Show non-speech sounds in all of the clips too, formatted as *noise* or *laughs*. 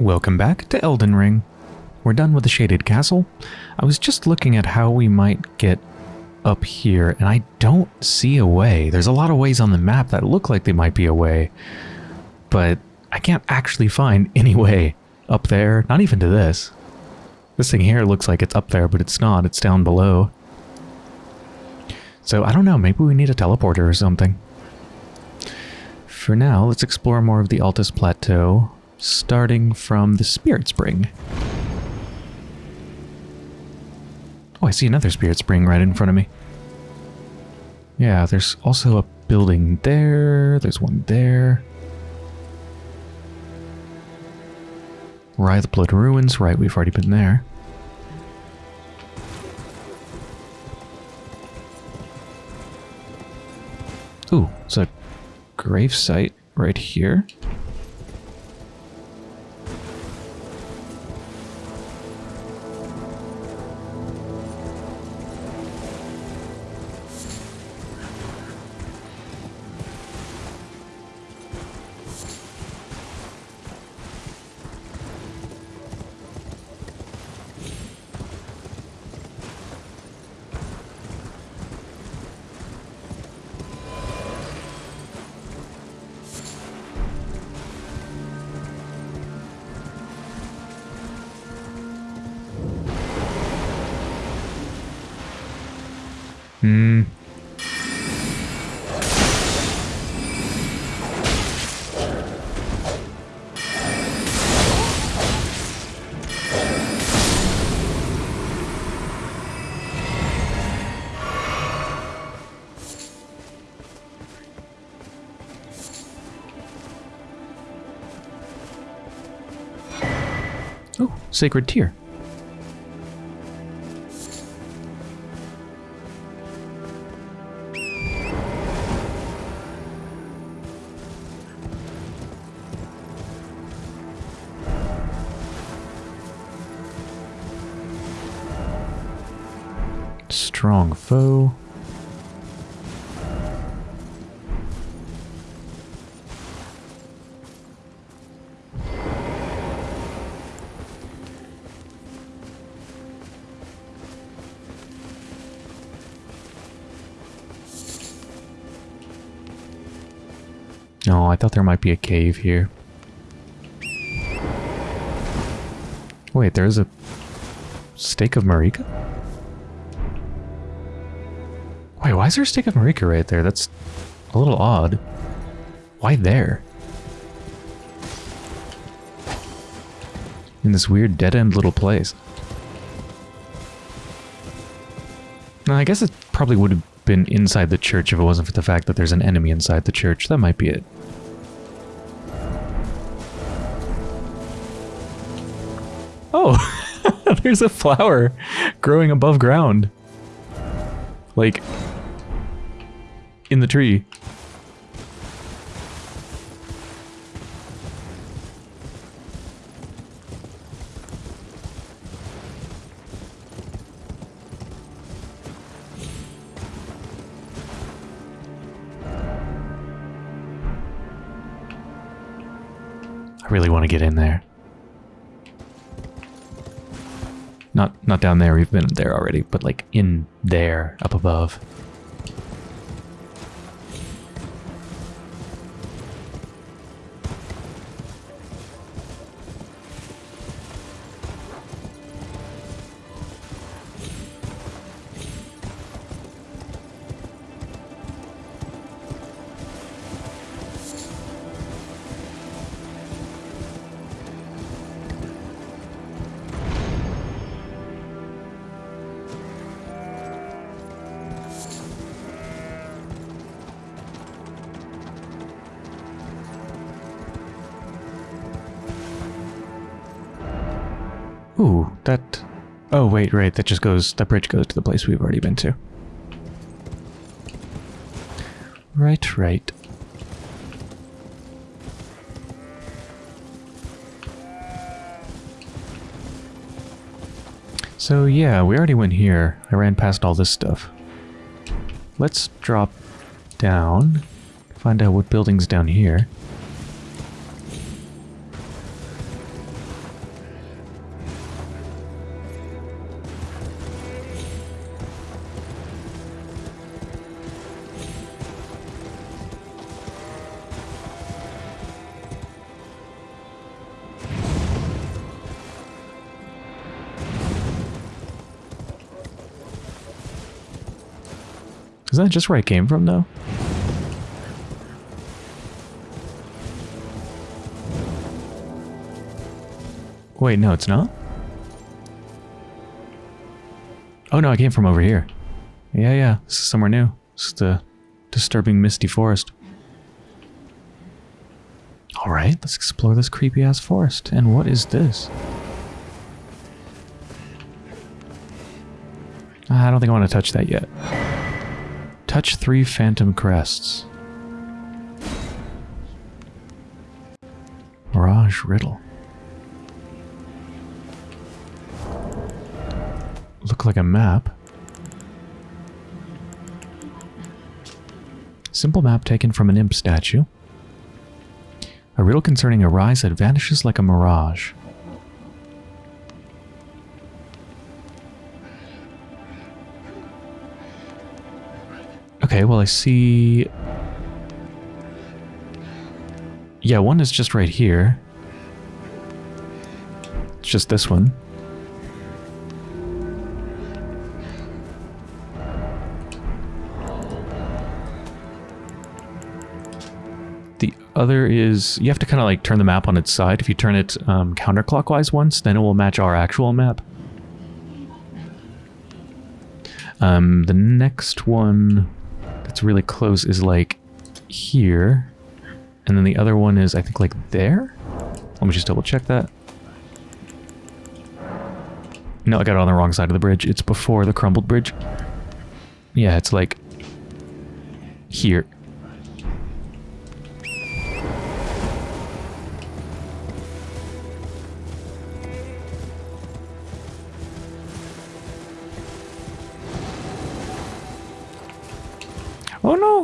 Welcome back to Elden Ring. We're done with the Shaded Castle. I was just looking at how we might get up here, and I don't see a way. There's a lot of ways on the map that look like they might be a way, but I can't actually find *laughs* any way up there, not even to this. This thing here looks like it's up there, but it's not. It's down below. So I don't know, maybe we need a teleporter or something. For now, let's explore more of the Altus Plateau, starting from the Spirit Spring. Oh, I see another Spirit Spring right in front of me. Yeah, there's also a building there. There's one there. Wraithblood Ruins. Right, we've already been there. Ooh, it's a grave site right here. Sacred tear. Strong foe. Oh, I thought there might be a cave here. Wait, there's a stake of Marika? Wait, why is there a stake of Marika right there? That's a little odd. Why there? In this weird dead-end little place. Now, I guess it probably would have been inside the church if it wasn't for the fact that there's an enemy inside the church. That might be it. There's a flower growing above ground. Like, in the tree. Down there, we've been there already, but like in there, up above. Oh, right, that just goes... That bridge goes to the place we've already been to. Right, right. So yeah, we already went here. I ran past all this stuff. Let's drop down, find out what building's down here. That just where I came from, though? Wait, no, it's not? Oh, no, I came from over here. Yeah, yeah, this is somewhere new. Is the disturbing misty forest. Alright, let's explore this creepy-ass forest. And what is this? Ah, I don't think I want to touch that yet. Touch three phantom crests. Mirage Riddle. Look like a map. Simple map taken from an imp statue. A riddle concerning a rise that vanishes like a mirage. Okay, well I see... Yeah, one is just right here. It's just this one. The other is... You have to kind of like turn the map on its side. If you turn it um, counterclockwise once, then it will match our actual map. Um, the next one that's really close is like here. And then the other one is, I think, like there? Let me just double check that. No, I got it on the wrong side of the bridge. It's before the crumbled bridge. Yeah, it's like here. Oh no!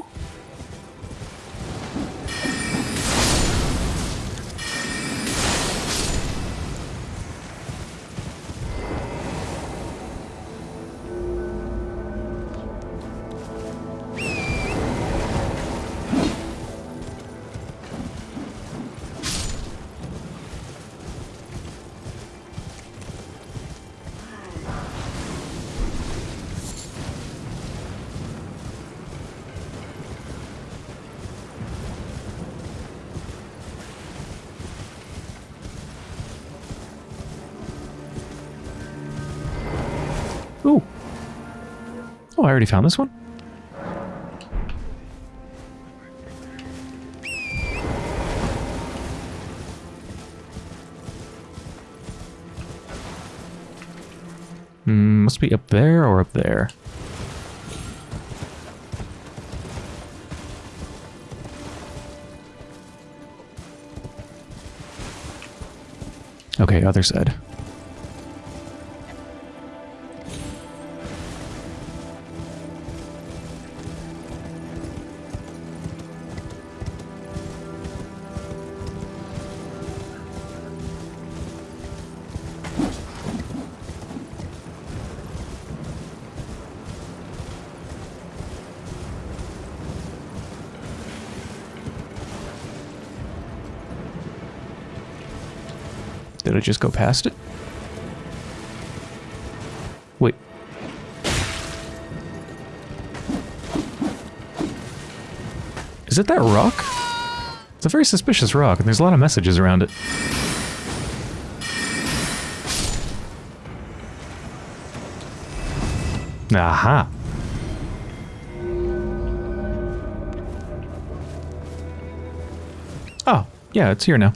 I already found this one. Hmm, must be up there or up there. Okay, other side. I just go past it? Wait. Is it that rock? It's a very suspicious rock, and there's a lot of messages around it. Aha. Oh, yeah, it's here now.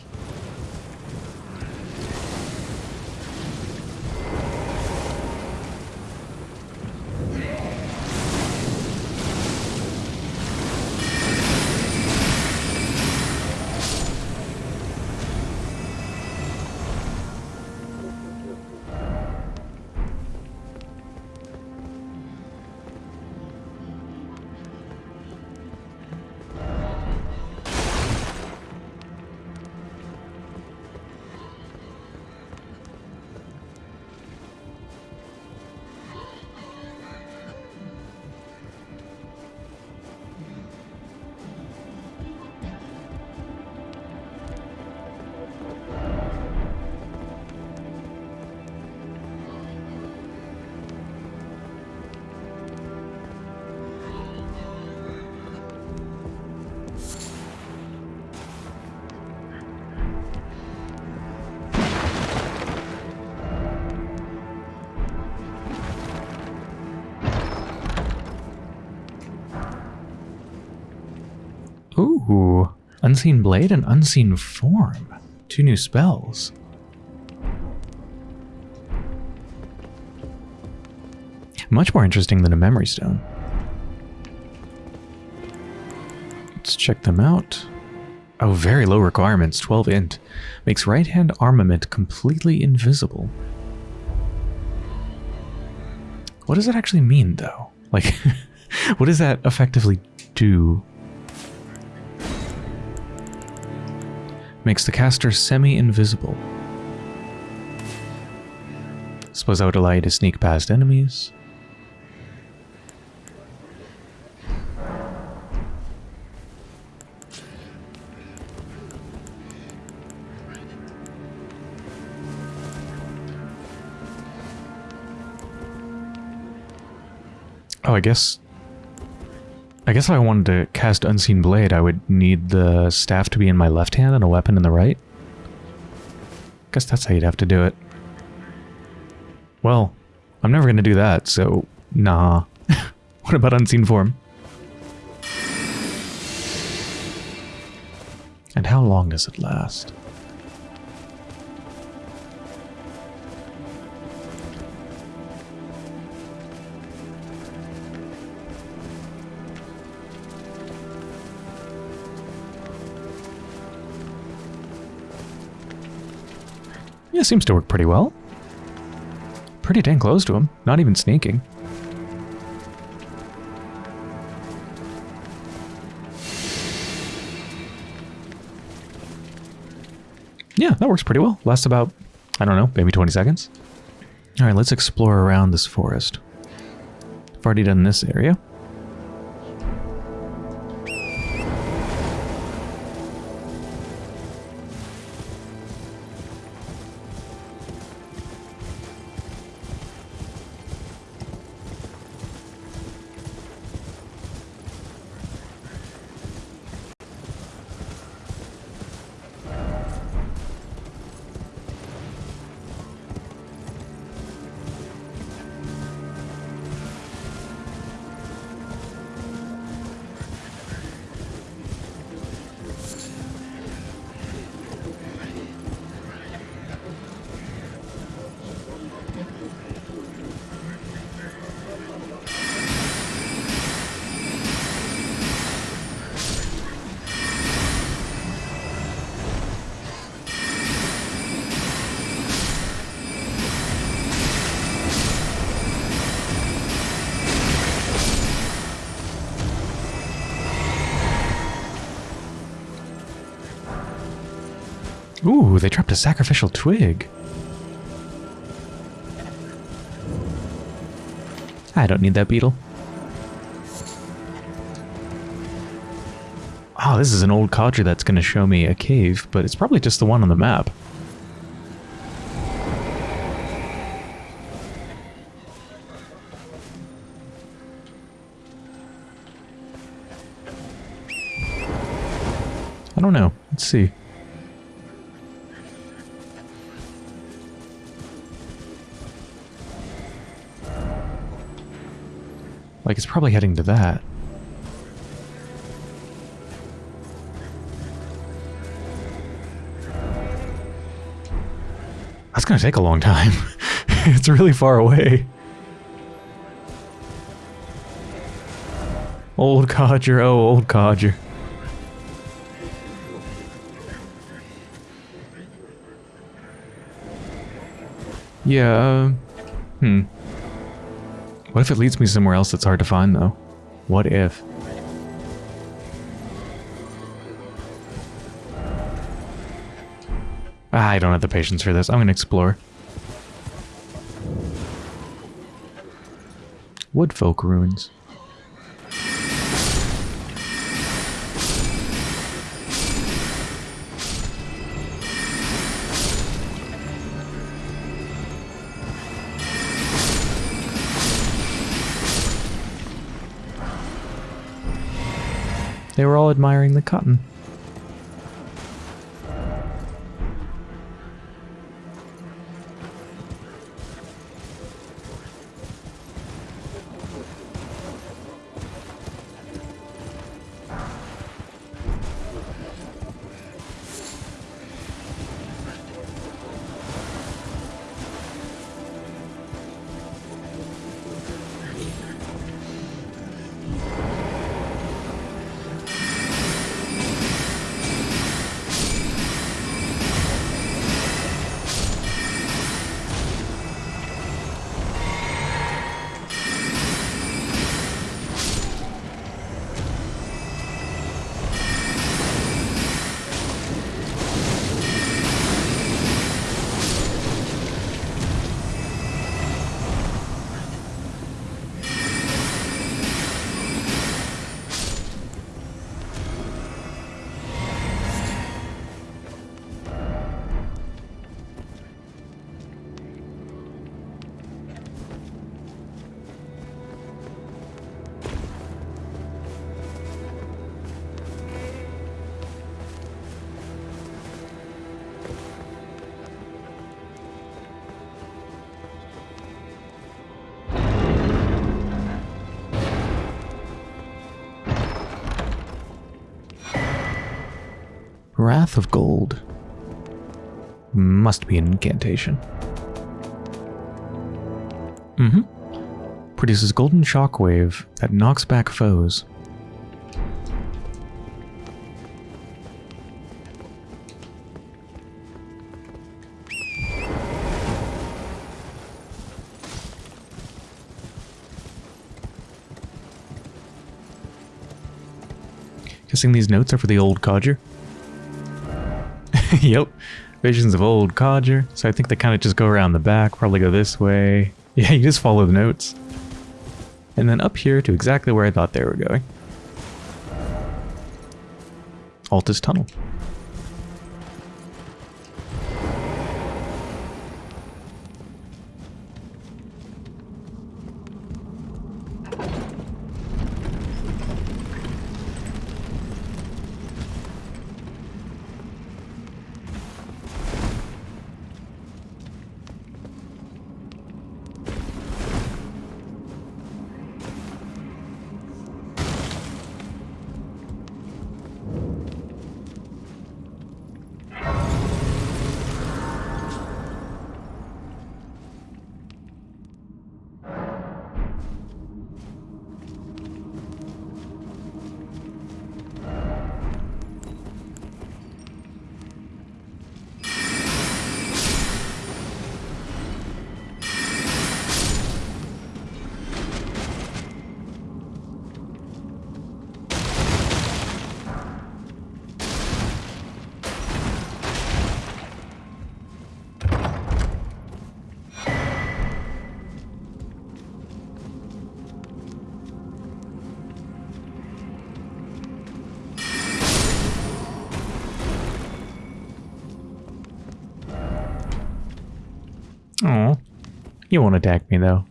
Ooh. Unseen Blade and Unseen Form. Two new spells. Much more interesting than a Memory Stone. Let's check them out. Oh, very low requirements, 12 int. Makes right-hand armament completely invisible. What does that actually mean, though? Like, *laughs* what does that effectively do? Makes the caster semi-invisible. Suppose I would allow you to sneak past enemies. Oh, I guess... I guess if I wanted to cast Unseen Blade, I would need the staff to be in my left hand and a weapon in the right. Guess that's how you'd have to do it. Well, I'm never going to do that, so nah. *laughs* what about Unseen Form? And how long does it last? Yeah, seems to work pretty well. Pretty dang close to him. Not even sneaking. Yeah, that works pretty well. Lasts about, I don't know, maybe 20 seconds. Alright, let's explore around this forest. I've already done this area. A sacrificial twig. I don't need that beetle. Oh, this is an old codger that's going to show me a cave, but it's probably just the one on the map. I don't know. Let's see. Like, it's probably heading to that. That's gonna take a long time. *laughs* it's really far away. Old codger, oh, old codger. Yeah, uh, hmm. What if it leads me somewhere else that's hard to find, though? What if? Ah, I don't have the patience for this. I'm going to explore. Woodfolk ruins. They were all admiring the cotton. Be an incantation. Mm-hmm. Produces golden shockwave that knocks back foes. Guessing these notes are for the old codger. *laughs* yep. Visions of old codger. So I think they kind of just go around the back, probably go this way. *laughs* Yeah, you just follow the notes. And then up here to exactly where I thought they were going. Altus Tunnel. Won't attack me though.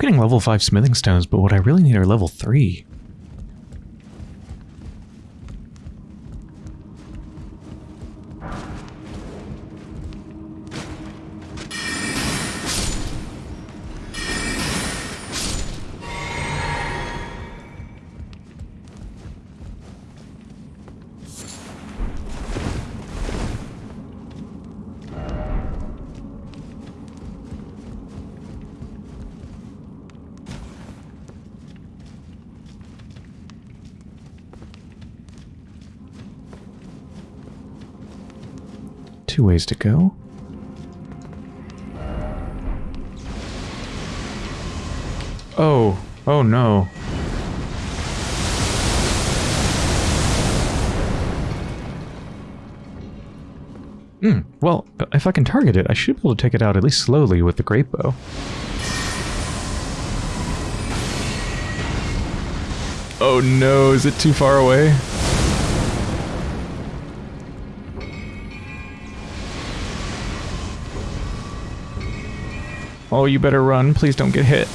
Keep getting level 5 smithing stones, but what I really need are level 3. Two ways to go. Oh, oh no. Hmm, well, if I can target it, I should be able to take it out at least slowly with the great bow. Oh no, is it too far away? Oh, you better run. Please don't get hit.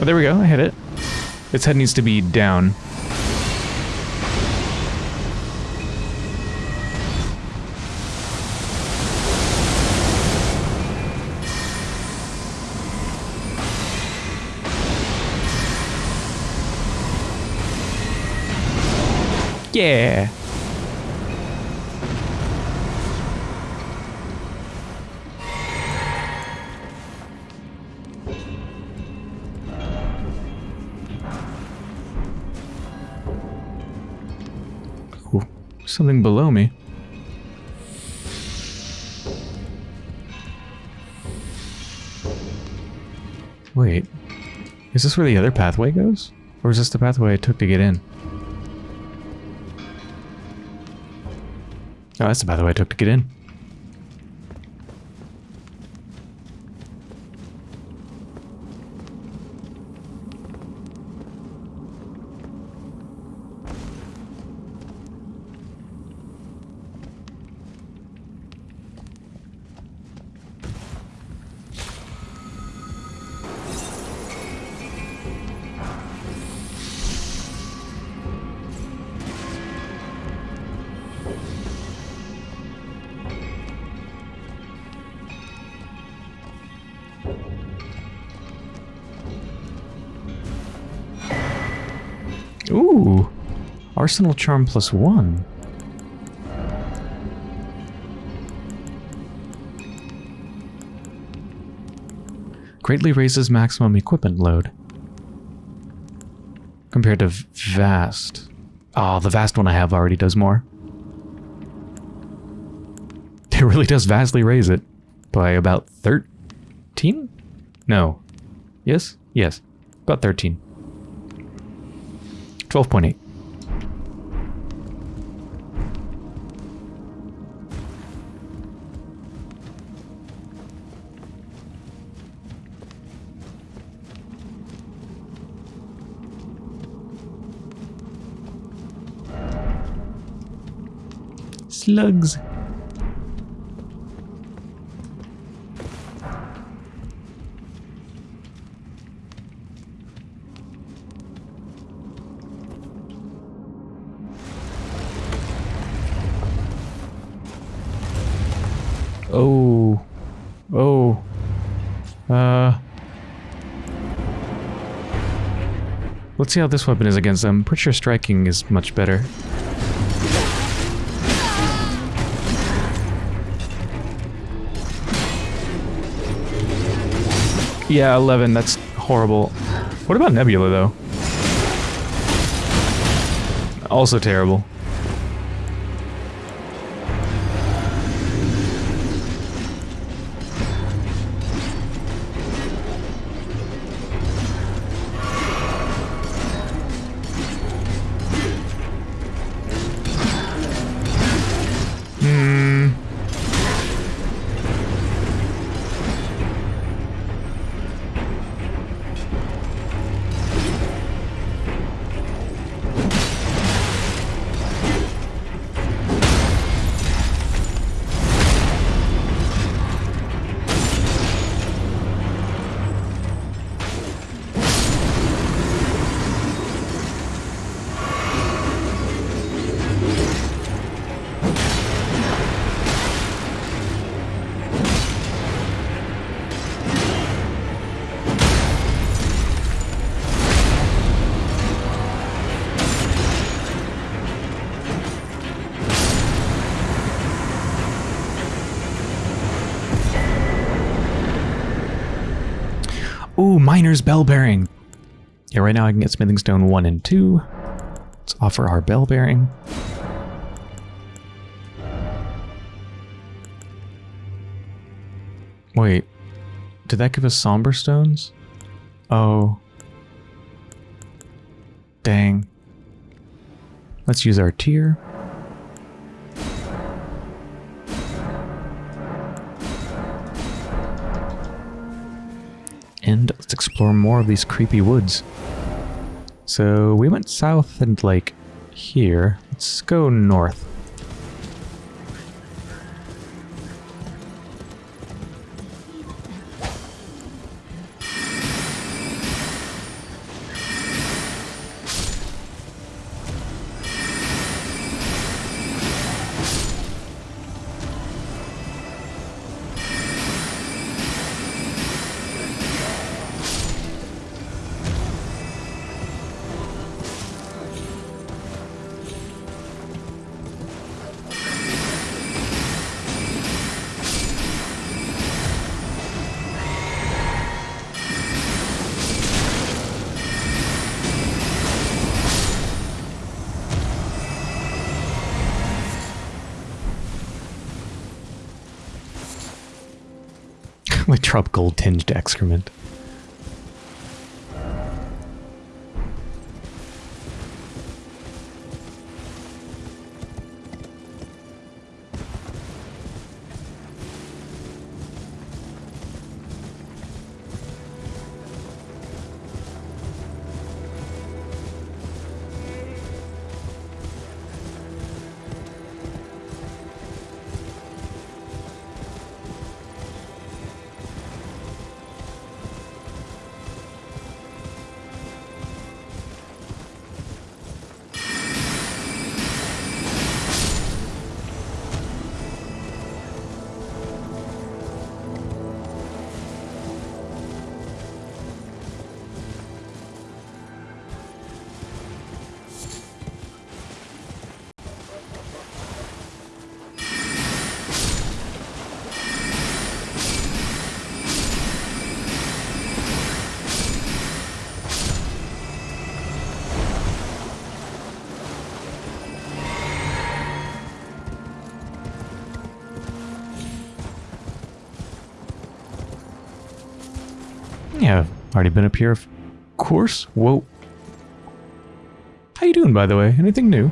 Oh, there we go. I hit it. Its head needs to be down. Yeah. Something below me. Wait, is this where the other pathway goes? Or is this the pathway I took to get in? Oh, that's the way I took to get in. Arsenal Charm plus one. Greatly raises maximum equipment load. Compared to Vast. Oh, the Vast one I have already does more. *laughs* It really does vastly raise it. By about 13? No. Yes? Yes. About 13. 12.8. Slugs. Oh. Oh. Uh. Let's see how this weapon is against them. Pretty sure striking is much better. Yeah, 11. That's horrible. What about Nebula, though? Also terrible. Now I can get Smithing Stone 1 and 2. Let's offer our Bell Bearing. Wait, did that give us Somber Stones? Oh. Dang. Let's use our tear. And let's explore more of these creepy woods. So we went south and like here. Let's go north. Tropical tinged excrement. Already been up here, of course. Whoa. How you doing, by the way? Anything new?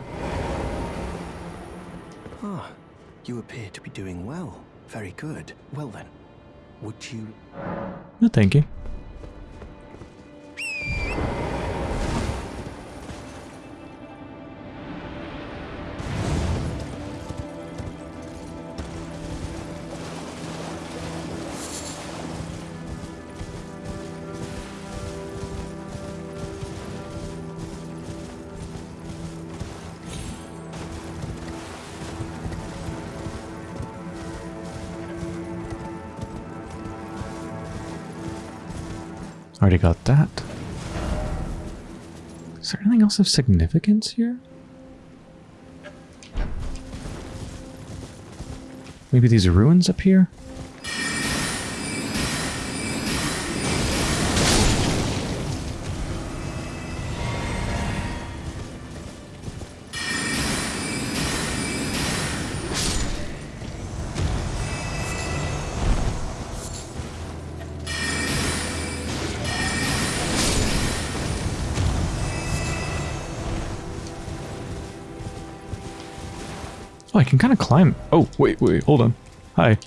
Ah, you appear to be doing well. Very good. Well then, would you... No, thank you. Already got that. Is there anything else of significance here? Maybe these are ruins up here? Can kind of climb. Oh, wait, wait, hold on. Hi.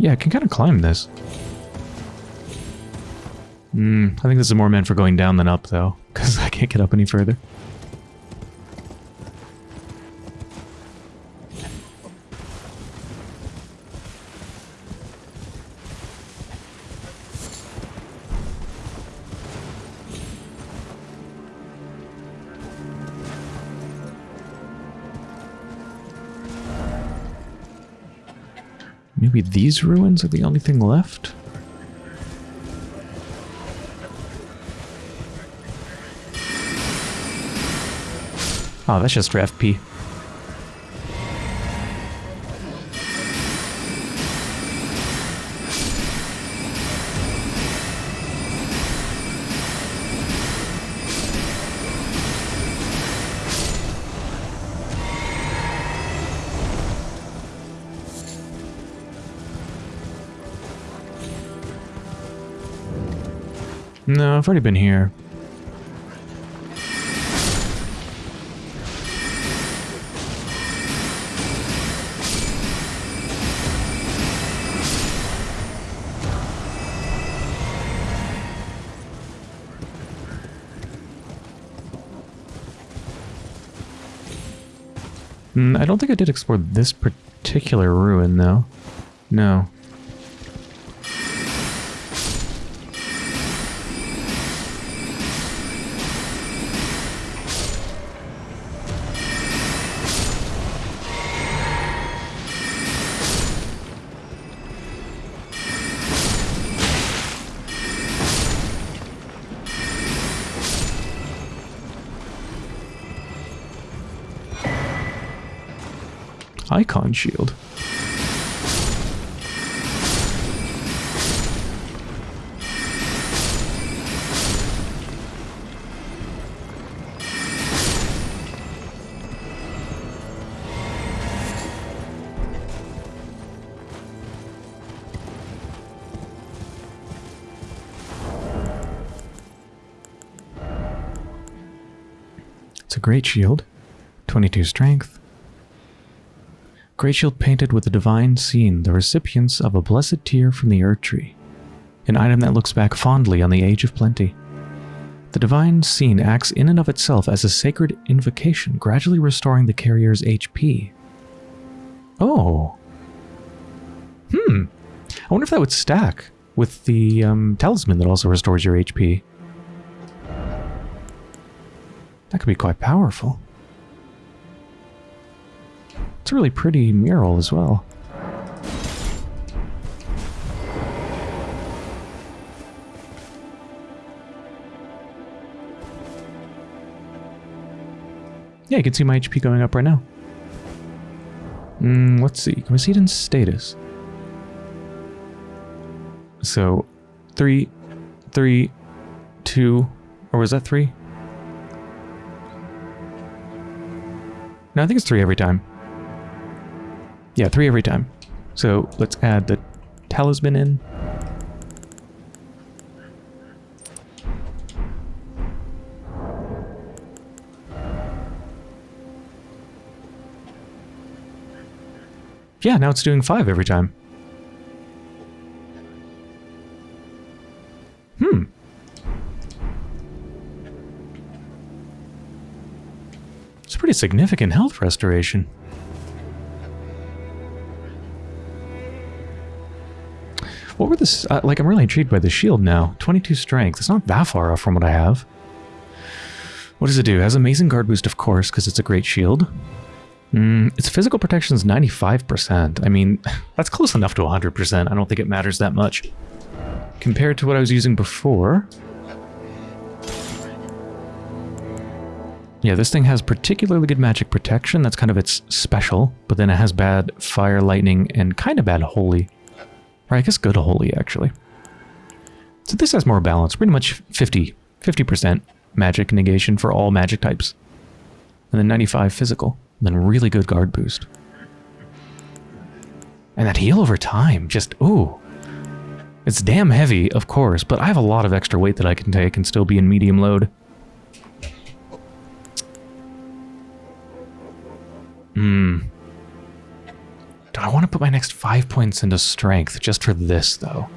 Yeah, I can kind of climb this. Hmm, I think this is more meant for going down than up, though, because *laughs* I can't get up any further. These ruins are the only thing left? Oh, that's just for FP. I've already been here. Hmm, I don't think I did explore this particular ruin, though. No. windshield. It's a great shield. 22 strength, Great shield painted with a divine scene, the recipients of a blessed tear from the Erdtree. An item that looks back fondly on the Age of Plenty. The divine scene acts in and of itself as a sacred invocation, gradually restoring the carrier's HP. Oh. Hmm. I wonder if that would stack with the um, talisman that also restores your HP. That could be quite powerful. It's a really pretty mural as well. Yeah, you can see my HP going up right now. Mm, let's see. Can we see it in status? So, three, three, two, or was that three? No, I think it's three every time. Yeah, three every time. So let's add the talisman in. Yeah, now it's doing five every time. Hmm. It's pretty significant health restoration. This? Uh, like, I'm really intrigued by the shield now. 22 strength. It's not that far off from what I have. What does it do? It has amazing guard boost, of course, because it's a great shield. Mm, its physical protection is 95%. I mean, *laughs* that's close enough to 100%. I don't think it matters that much. Compared to what I was using before. Yeah, this thing has particularly good magic protection. That's kind of its special. But then it has bad fire, lightning, and kind of bad holy. Or I guess good holy, actually. So this has more balance. Pretty much 50, 50% magic negation for all magic types. And then 95 physical. Then really good guard boost. And that heal over time, just, ooh. It's damn heavy, of course, but I have a lot of extra weight that I can take and still be in medium load. Hmm. I want to put my next five points into strength just for this, though?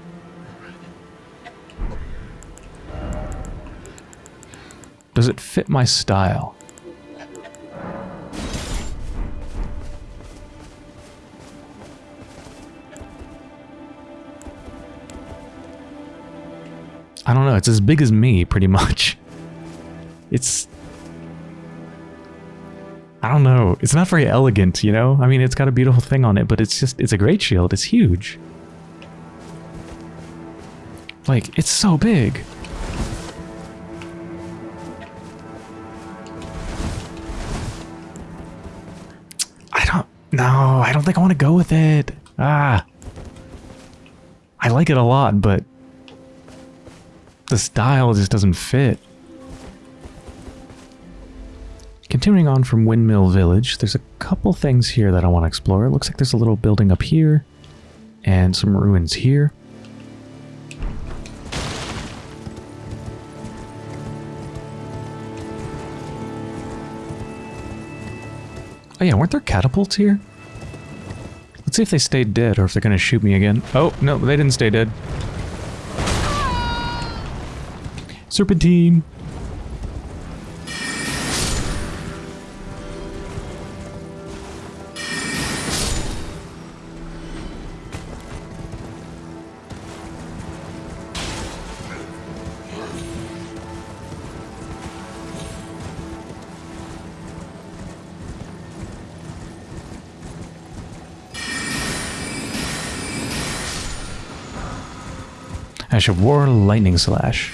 Does it fit my style? I don't know, it's as big as me, pretty much. It's... I don't know, it's not very elegant, you know? I mean, it's got a beautiful thing on it, but it's just, it's a great shield, it's huge. Like, it's so big. I don't, no, I don't think I want to go with it. Ah. I like it a lot, but the style just doesn't fit. Continuing on from Windmill Village, there's a couple things here that I want to explore. It looks like there's a little building up here and some ruins here. Oh yeah, weren't there catapults here? Let's see if they stayed dead or if they're going to shoot me again. Oh, no, they didn't stay dead. Serpentine! Of War Lightning Slash.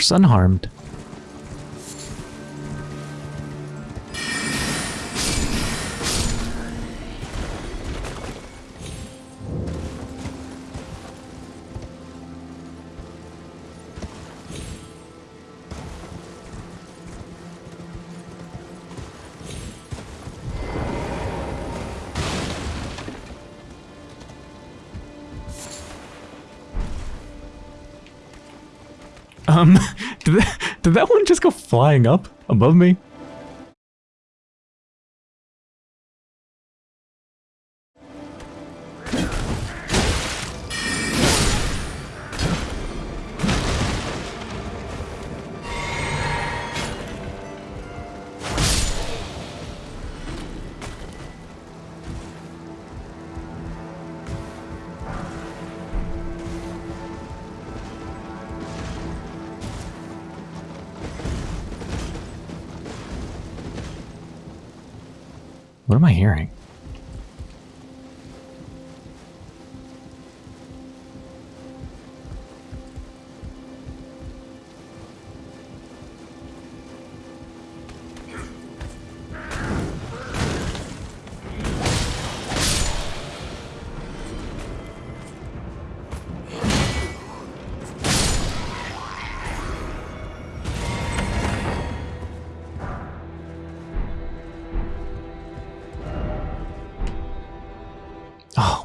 Course unharmed. Did that one just go flying up above me? What am I hearing?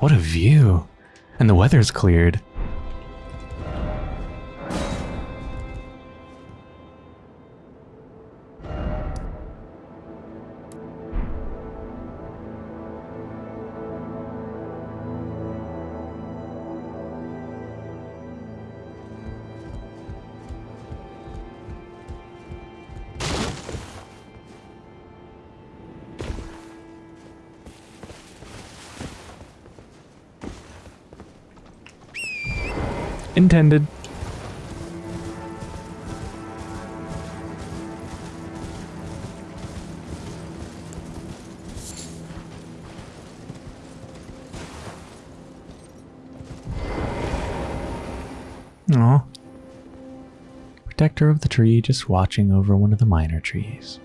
What a view. And the weather's cleared. Protector of the tree just watching over one of the minor trees.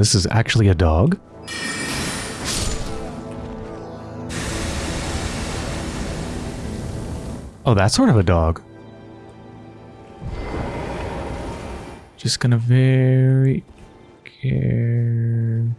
This is actually a dog? Oh, that's sort of a dog. Just gonna very carefully...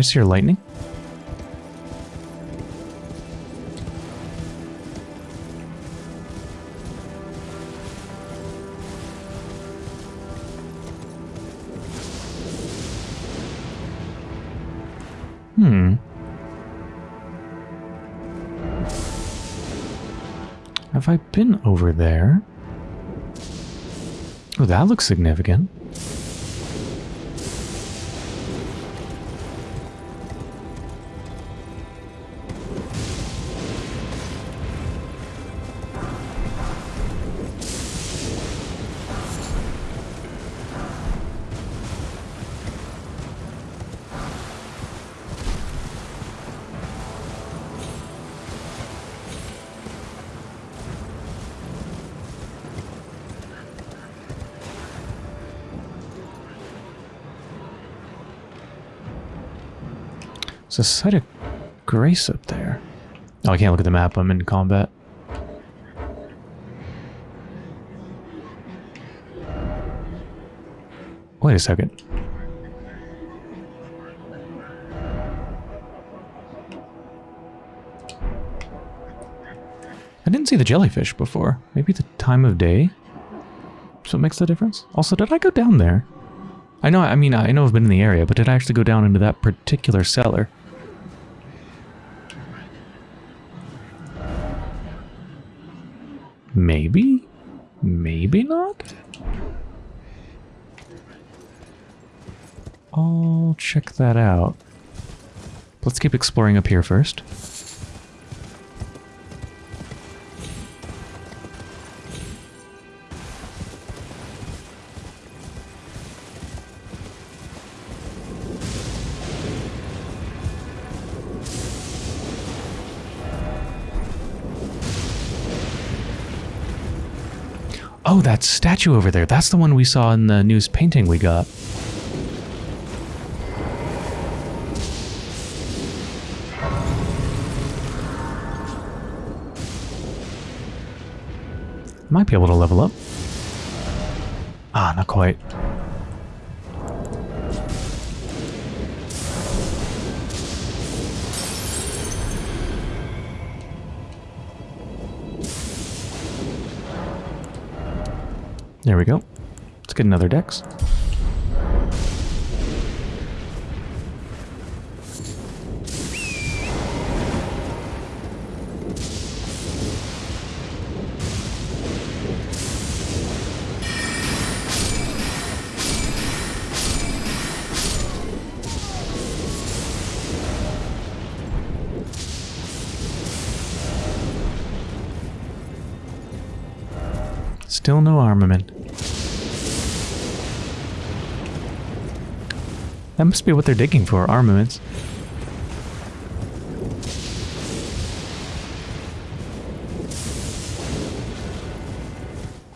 I see your lightning? Hmm. Have I been over there? Oh, that looks significant. There's a sight of grace up there. Oh, I can't look at the map. I'm in combat. Wait a second. I didn't see the jellyfish before. Maybe the time of day? So it makes the difference? Also, did I go down there? I know, I mean, I know I've been in the area, but did I actually go down into that particular cellar? Maybe? Maybe not? I'll check that out. Let's keep exploring up here first. Oh, that statue over there. That's the one we saw in the news painting we got. Might be able to level up. Ah, not quite. There we go. Let's get another dex. Still no armament. That must be what they're digging for, armaments.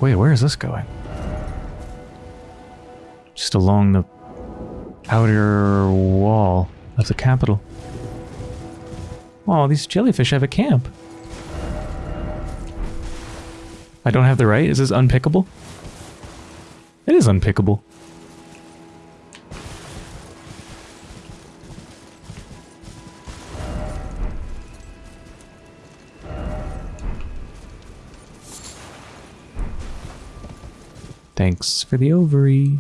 Wait, where is this going? Just along the outer wall of the capital. Oh, these jellyfish have a camp. I don't have the right? Is this unpickable? It is unpickable. Thanks for the ovary.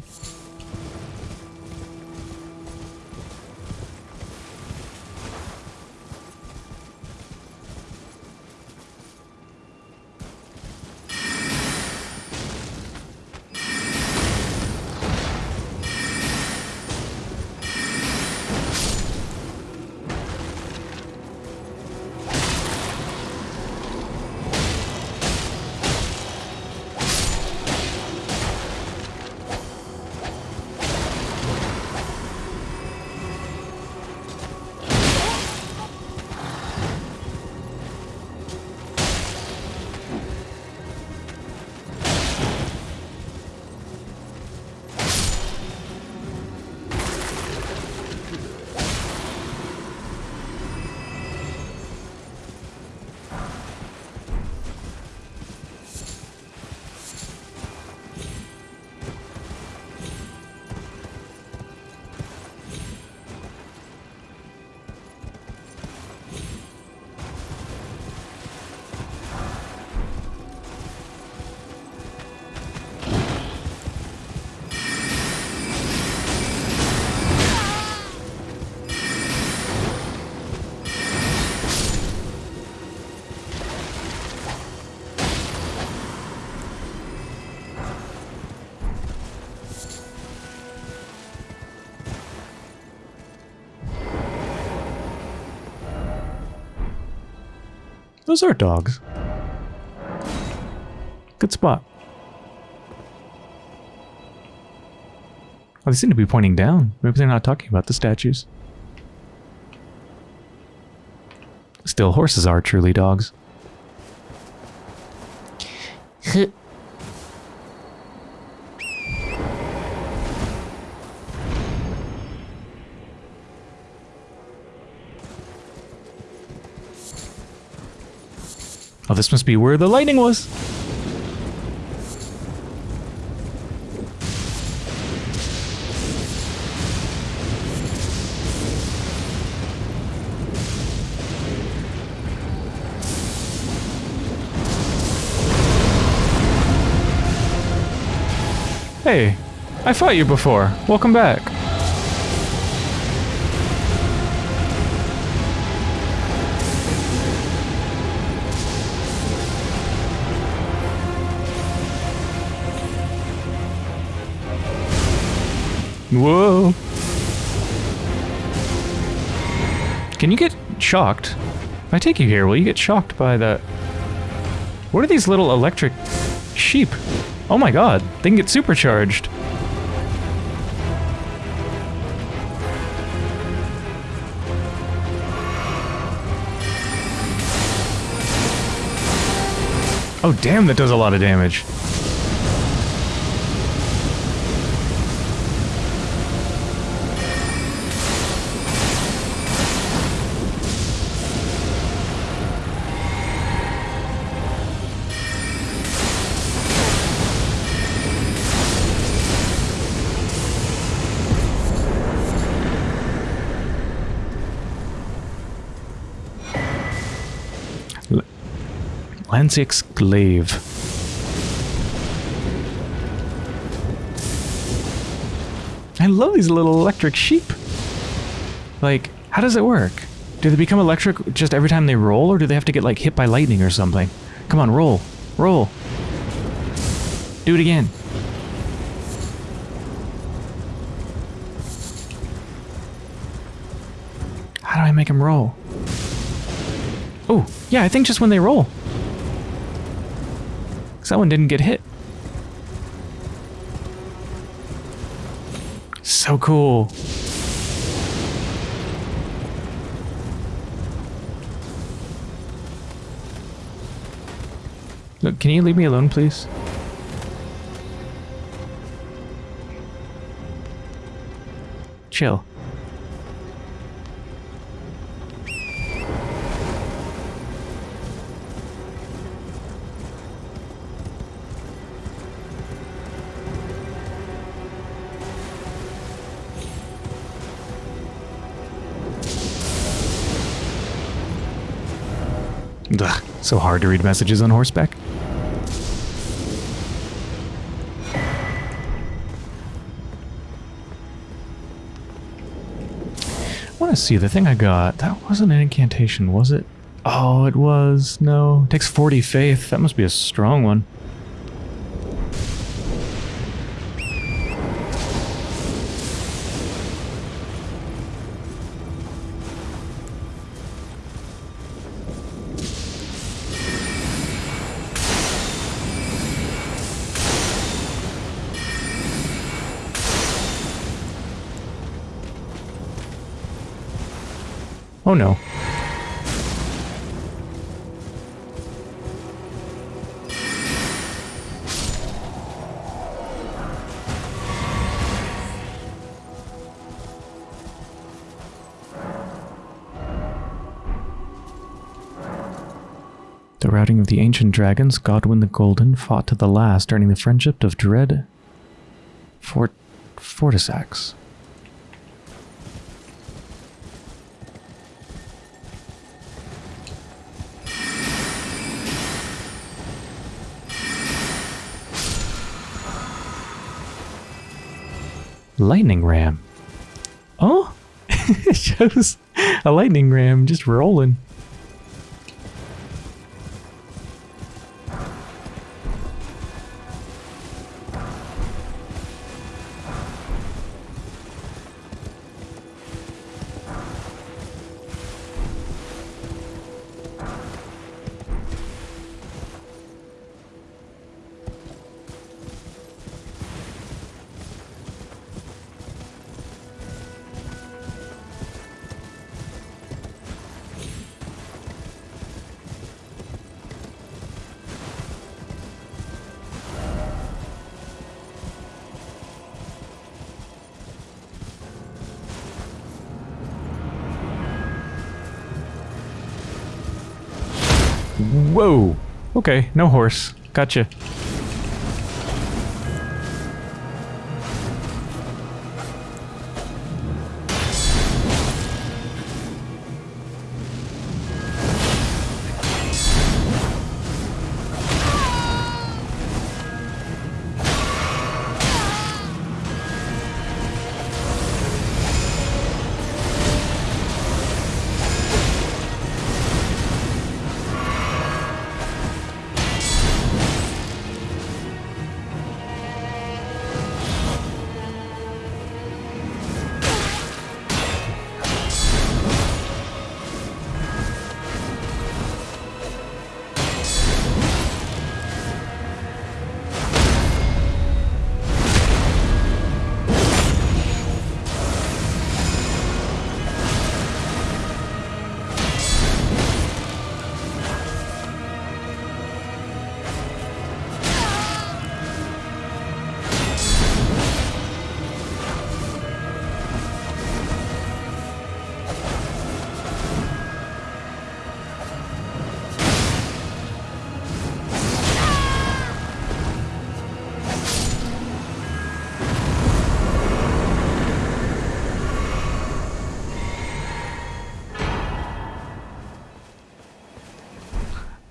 Those are dogs. Good spot. Oh, they seem to be pointing down. Maybe they're not talking about the statues. Still, horses are truly dogs. Oh, this must be where the lightning was. Hey, I fought you before. Welcome back. Whoa. Can you get shocked? If I take you here, will you get shocked by the... What are these little electric sheep? Oh my god, they can get supercharged. Oh damn, that does a lot of damage. Lansseax's Glaive. I love these little electric sheep. Like, how does it work? Do they become electric just every time they roll, or do they have to get, like, hit by lightning or something? Come on, roll. Roll. Do it again. How do I make them roll? Oh, yeah, I think just when they roll. That one didn't get hit. So cool. Look, can you leave me alone, please? Chill. Ugh, so hard to read messages on horseback. I want to see the thing I got. That wasn't an incantation, was it? Oh, it was. No. It takes 40 faith. That must be a strong one. Oh no. The routing of the ancient dragons, Godwyn the Golden fought to the last, earning the friendship of Dread Fort Fortissax. Lightning ram. Oh, *laughs* it shows a lightning ram just rolling. Okay, no horse. Gotcha.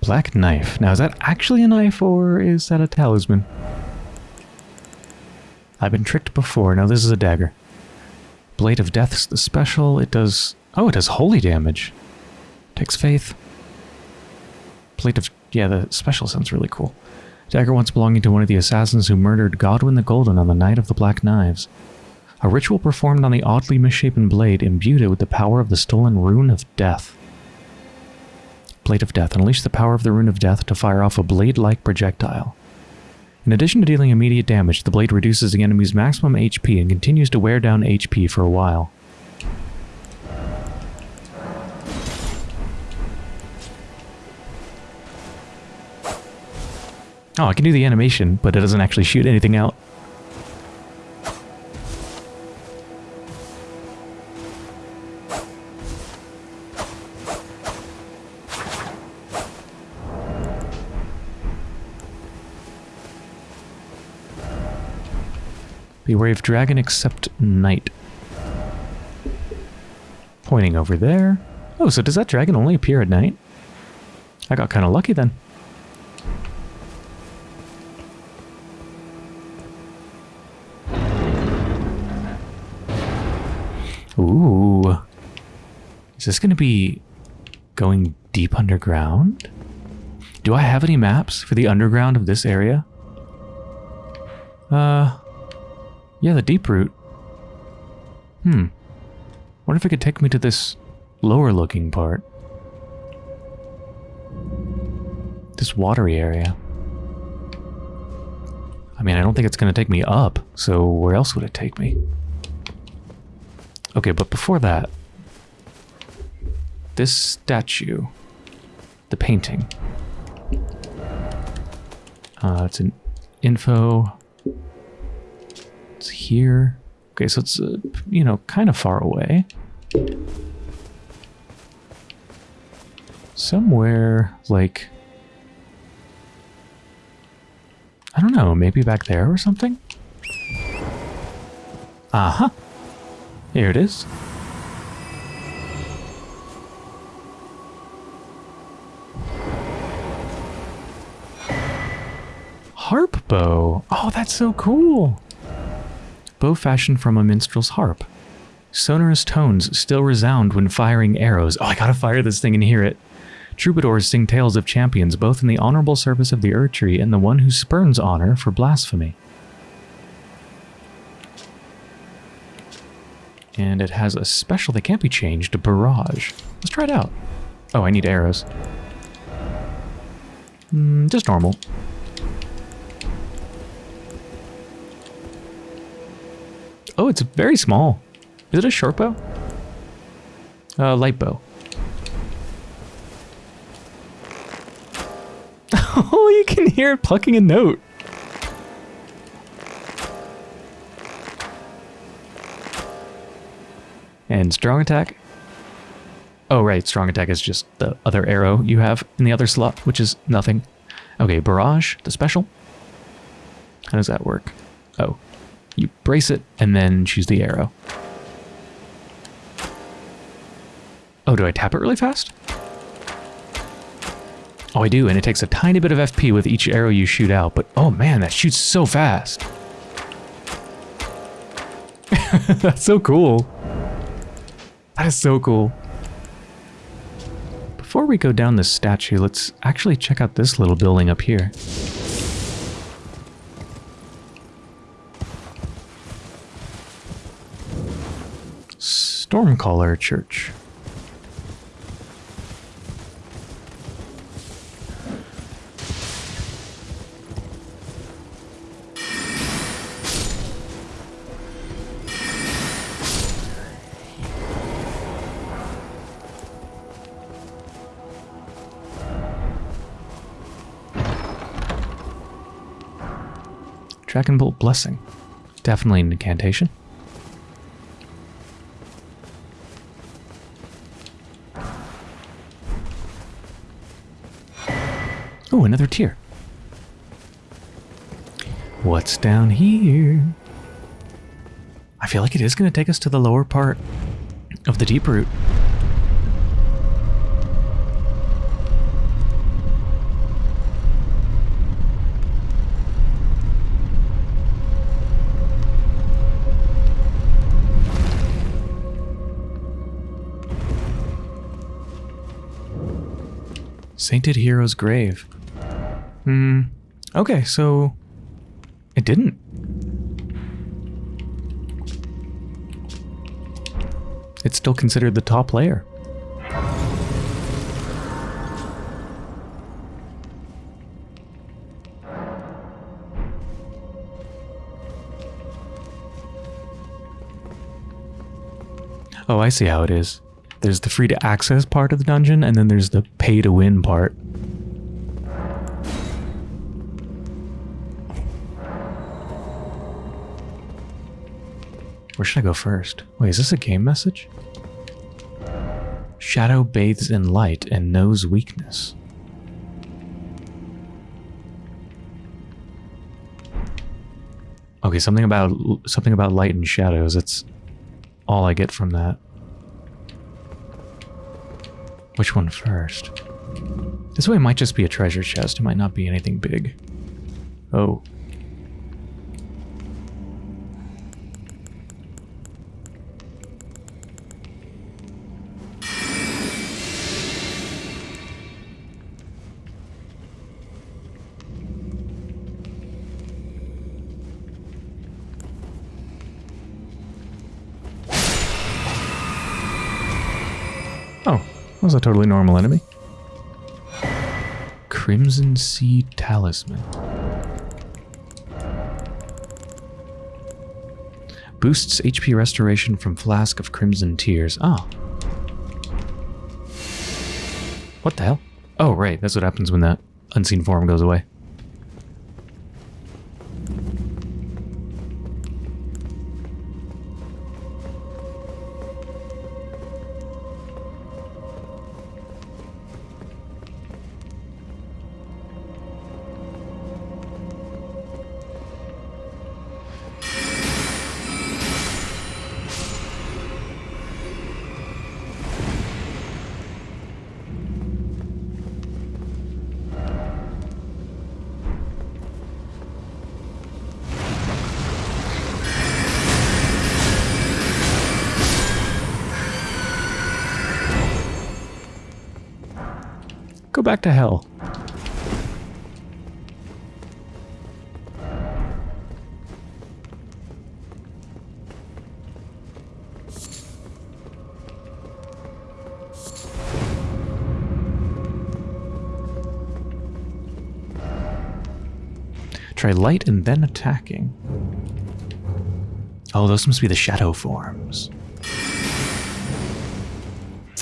Black knife. Now, is that actually a knife or is that a talisman? I've been tricked before. Now, this is a dagger. Blade of Death's the special. It does... Oh, it does holy damage. Takes faith. Blade of... Yeah, the special sounds really cool. Dagger once belonging to one of the assassins who murdered Godwyn the Golden on the Night of the Black Knives. A ritual performed on the oddly misshapen blade imbued it with the power of the stolen Rune of Death. Blade of Death. And unleash the power of the Rune of Death to fire off a blade-like projectile. In addition to dealing immediate damage, the blade reduces the enemy's maximum HP and continues to wear down HP for a while. Oh, I can do the animation, but it doesn't actually shoot anything out. Beware of dragon except night. Pointing over there. Oh, so does that dragon only appear at night? I got kind of lucky then. Ooh. Is this going to be going deep underground? Do I have any maps for the underground of this area? Uh, yeah, the deep route. Hmm. What if it could take me to this lower looking part? This watery area. I mean, I don't think it's going to take me up, so where else would it take me? Okay, but before that, this statue, the painting, uh, it's an info here. Okay, so it's, uh, you know, kind of far away. Somewhere, like... I don't know, maybe back there or something? Uh-huh. Here it is. Harp bow. Oh, that's so cool bow fashioned from a minstrel's harp. Sonorous tones still resound when firing arrows. Oh, I gotta fire this thing and hear it. Troubadours sing tales of champions, both in the honorable service of the Erdtree and the one who spurns honor for blasphemy. And it has a special that can't be changed, Barrage. Let's try it out. Oh, I need arrows. Mm, just normal. Oh, it's very small. Is it a short bow? Uh, light bow. *laughs* oh, you can hear it plucking a note. And strong attack. Oh, right. Strong attack is just the other arrow you have in the other slot, which is nothing. Okay, barrage, the special. How does that work? Oh, you brace it and then choose the arrow. Oh, do I tap it really fast? Oh, I do, and it takes a tiny bit of FP with each arrow you shoot out, but oh man, that shoots so fast. *laughs* That's so cool. That is so cool. Before we go down this statue, let's actually check out this little building up here. Stormcaller Church. Dragon Bolt Blessing. Definitely an incantation. Another tier. What's down here? I feel like it is going to take us to the lower part of the deep root. Sainted Hero's Grave. Hmm. Okay, so it didn't. It's still considered the top layer. Oh, I see how it is. There's the free to access part of the dungeon, and then there's the pay to win part. Where should I go first? Wait, is this a game message? Shadow bathes in light and knows weakness. Okay, something about something about light and shadows. That's all I get from that. Which one first? This way might just be a treasure chest. It might not be anything big. Oh. Totally normal enemy. Crimson Seed Talisman. Boosts HP restoration from Flask of Crimson Tears. Oh. What the hell? Oh, right. That's what happens when that unseen form goes away. Try light and then attacking. Oh, those must be the shadow forms.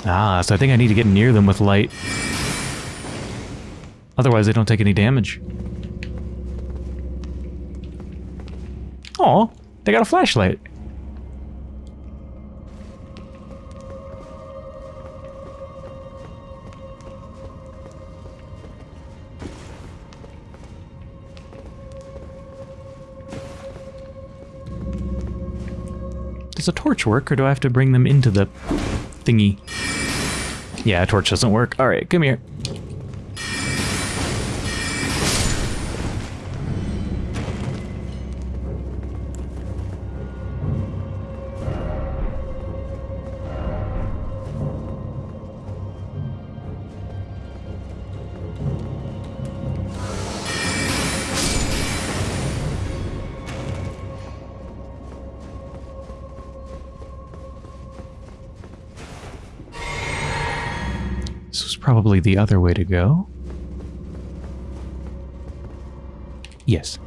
Ah, so I think I need to get near them with light. Otherwise, they don't take any damage. Oh, they got a flashlight. Does a torch work, or do I have to bring them into the thingy? Yeah, a torch doesn't work. All right, come here. Probably the other way to go. Yes.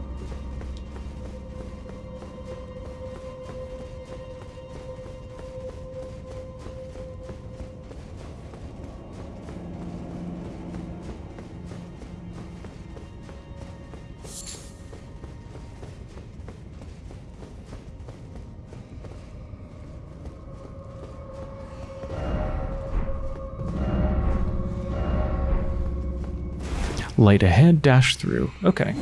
Light ahead, dash through. Okay.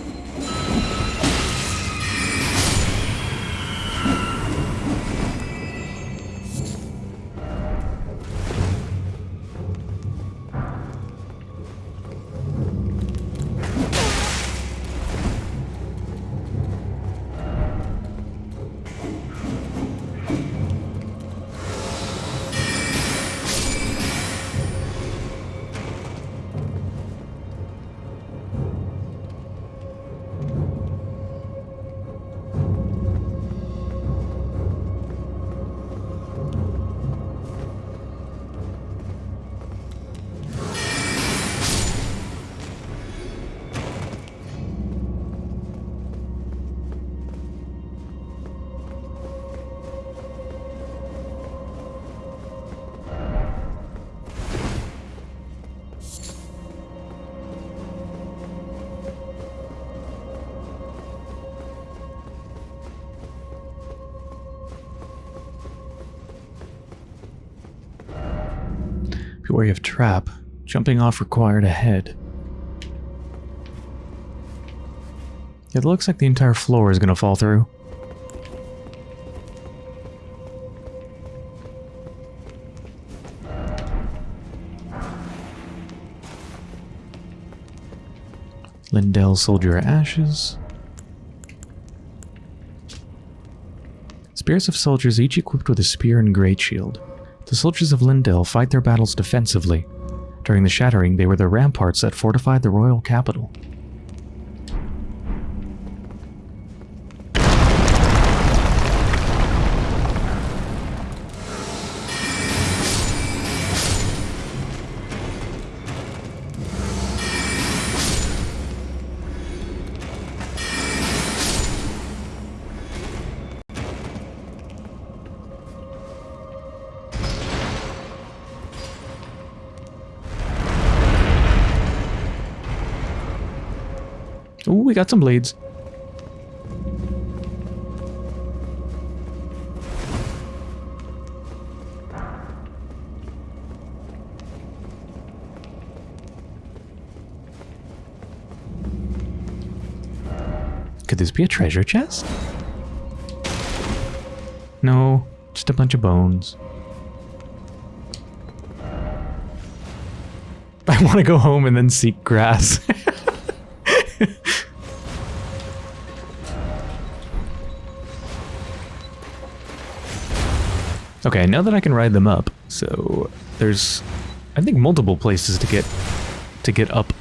Wary of trap. Jumping off required ahead. It looks like the entire floor is going to fall through. Leyndell Soldier Ashes. Spears of soldiers each equipped with a spear and great shield. The soldiers of Leyndell fight their battles defensively. During the Shattering, they were the ramparts that fortified the royal capital. Got some blades. Could this be a treasure chest? No, just a bunch of bones. *laughs* I want to go home and then seek grass. *laughs* Okay, now that I can ride them up, so there's, I think, multiple places to get to get up.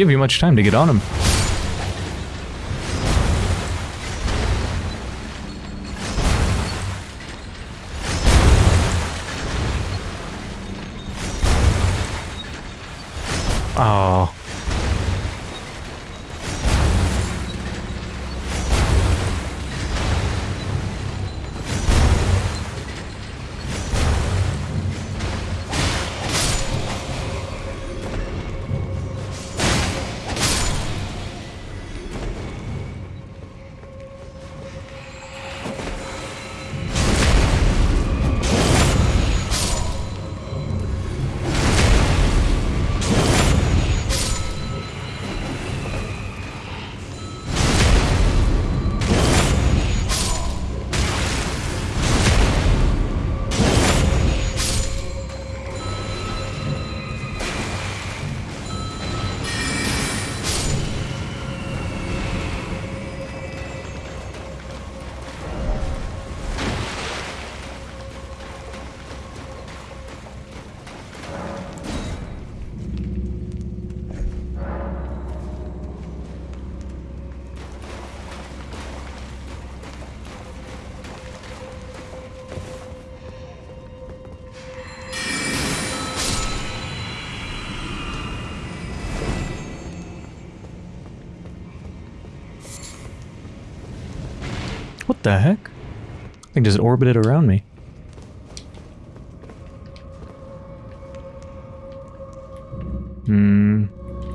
Give you much time to get on them. The heck? I think just orbited around me. Hmm.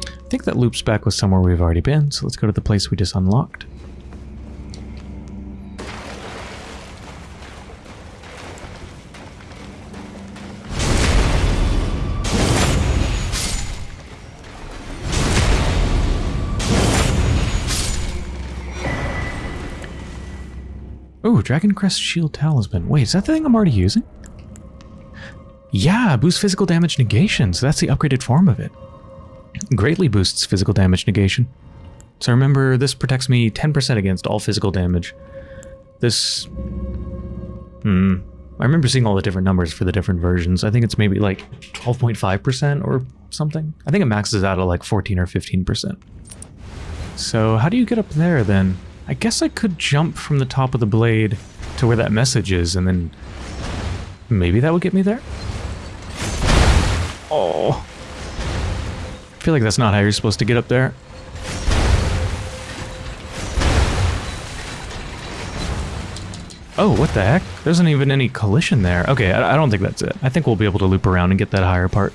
I think that loops back with somewhere we've already been, so let's go to the place we just unlocked. Dragon Crest Shield Talisman. Wait, is that the thing I'm already using? Yeah, boosts physical damage negation, so that's the upgraded form of it. Greatly boosts physical damage negation. So remember, this protects me 10% against all physical damage. This... Hmm... I remember seeing all the different numbers for the different versions. I think it's maybe like 12.5% or something. I think it maxes out at like 14 or 15%. So how do you get up there then? I guess I could jump from the top of the blade to where that message is and then maybe that would get me there? Oh. I feel like that's not how you're supposed to get up there. Oh, what the heck? There isn't even any collision there. Okay, I, I don't think that's it. I think we'll be able to loop around and get that higher part.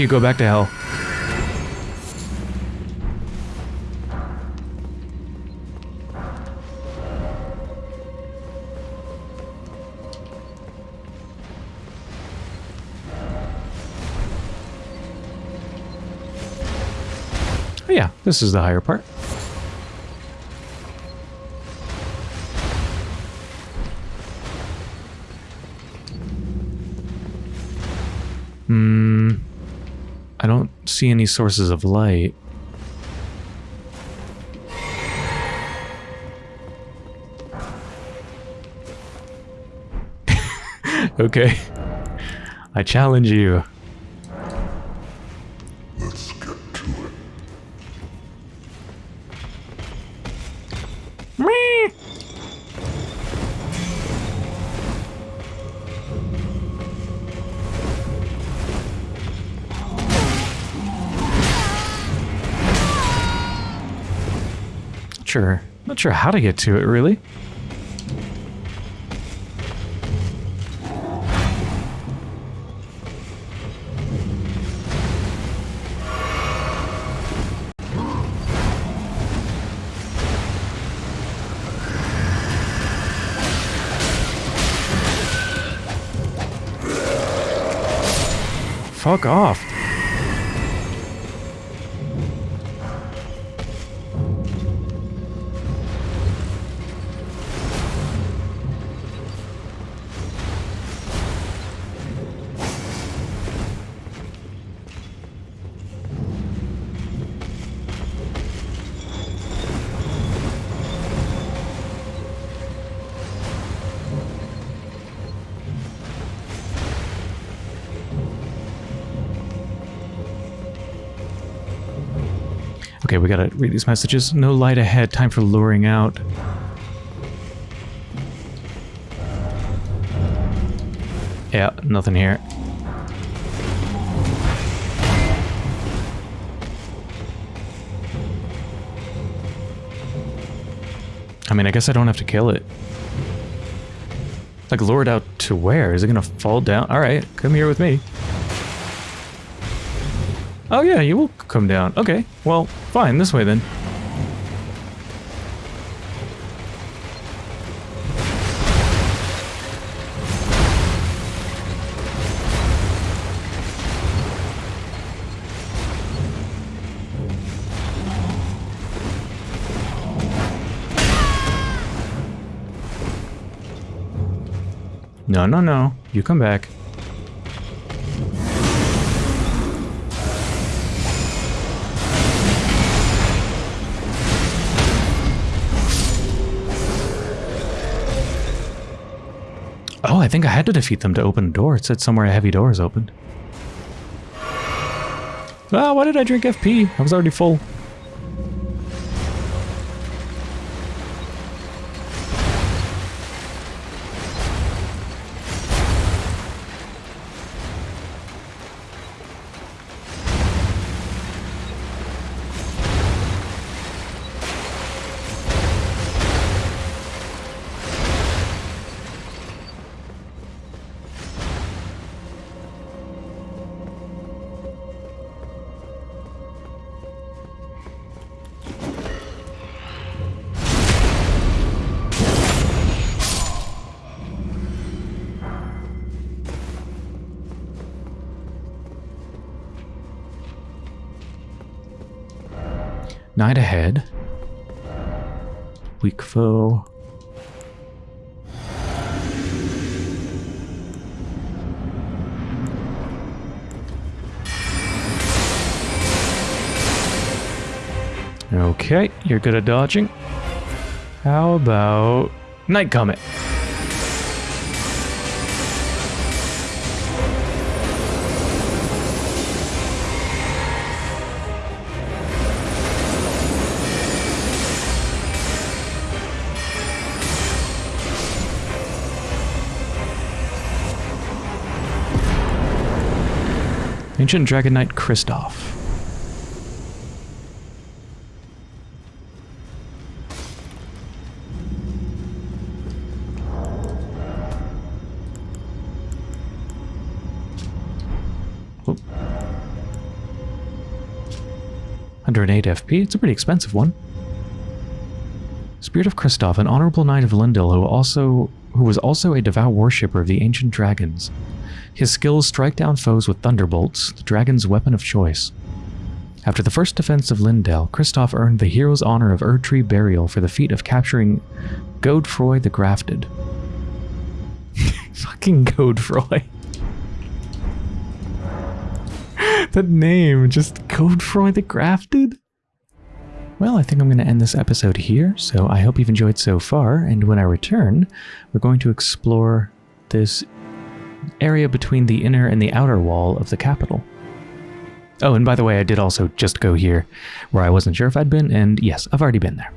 You, go back to hell. Oh yeah, this is the higher part. See any sources of light. *laughs* okay. I challenge you. Sure. Not sure how to get to it, really. Fuck off. Gotta read these messages. No light ahead. Time for luring out. Yeah, nothing here. I mean, I guess I don't have to kill it. Like, lured out to where? Is it gonna fall down? Alright, come here with me. Oh yeah, you will come down. Okay, well, fine, this way then. No, no, no. You come back. Had to defeat them to open a door. It said somewhere a heavy door is opened. Ah, why did I drink FP? I was already full. Night ahead. Weak foe. Okay, you're good at dodging. How about Night Comet? Ancient Dragon Knight Kristoff. Whoop. 108 FP, it's a pretty expensive one. Spirit of Kristoff, an honorable knight of Leyndell who also who was also a devout worshipper of the ancient dragons. His skills strike down foes with thunderbolts, the dragon's weapon of choice. After the first defense of Leyndell, Kristoff earned the hero's honor of Erdtree Burial for the feat of capturing Godefroy the Grafted. *laughs* Fucking Godefroy. *laughs* that name, just Godefroy the Grafted? Well, I think I'm going to end this episode here, so I hope you've enjoyed so far, and when I return, we're going to explore this area between the inner and the outer wall of the capital. Oh, and by the way, I did also just go here where I wasn't sure if I'd been, and yes, I've already been there.